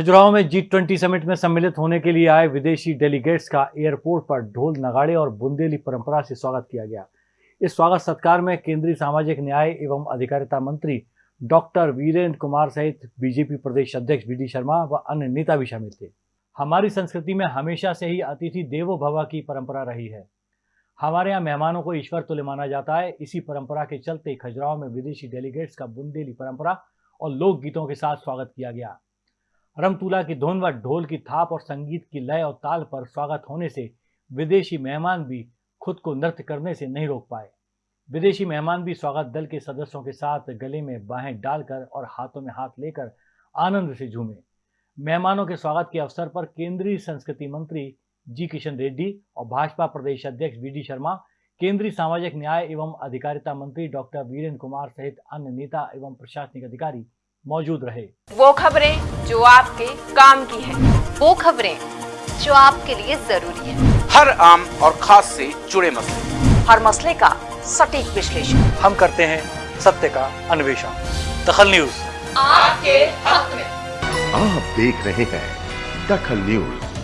खजुराहो में G twenty summit में सम्मिलित होने के लिए आए विदेशी डेलीगेट्स का एयरपोर्ट पर ढोल नगाड़े और बुंदेली परंपरा से स्वागत किया गया। इस स्वागत सत्कार में केंद्रीय सामाजिक न्याय एवं अधिकारिता मंत्री डॉक्टर वीरेंद्र कुमार सहित बीजेपी प्रदेश अध्यक्ष वी शर्मा व अन्य नेता भी शामिल थे। हमारी संस्कृति में हमेशा से ही अतिथि देवो भवा की परंपरा रही है। हमारे यहाँ मेहमानों को ईश्वर तुल्य माना जाता है। इसी परंपरा के चलते खजुराहो में विदेशी डेलीगेट्स का बुंदेली परंपरा और लोकगीतों के साथ स्वागत किया गया। रमतूला की धुन व ढोल की थाप और संगीत की लय और ताल पर स्वागत होने से विदेशी मेहमान भी खुद को नृत्य करने से नहीं रोक पाए। विदेशी मेहमान भी स्वागत दल के सदस्यों के साथ गले में बाहें डालकर और हाथों में हाथ लेकर आनंद से झूमे। मेहमानों के स्वागत के अवसर पर केंद्रीय संस्कृति मंत्री जी किशन रेड्डी और भाजपा प्रदेश अध्यक्ष वी डी शर्मा, केंद्रीय सामाजिक न्याय एवं अधिकारिता मंत्री डॉक्टर वीरेंद्र कुमार सहित अन्य नेता एवं प्रशासनिक अधिकारी मौजूद रहे। वो खबरें जो आपके काम की है। वो खबरें जो आपके लिए ज़रूरी है। हर आम और खास से जुड़े मसले। हर मसले का सटीक विश्लेषण। हम करते हैं सत्य का अन्वेषण। दखल न्यूज़। आपके हक में। आप देख रहे हैं दखल न्यूज़।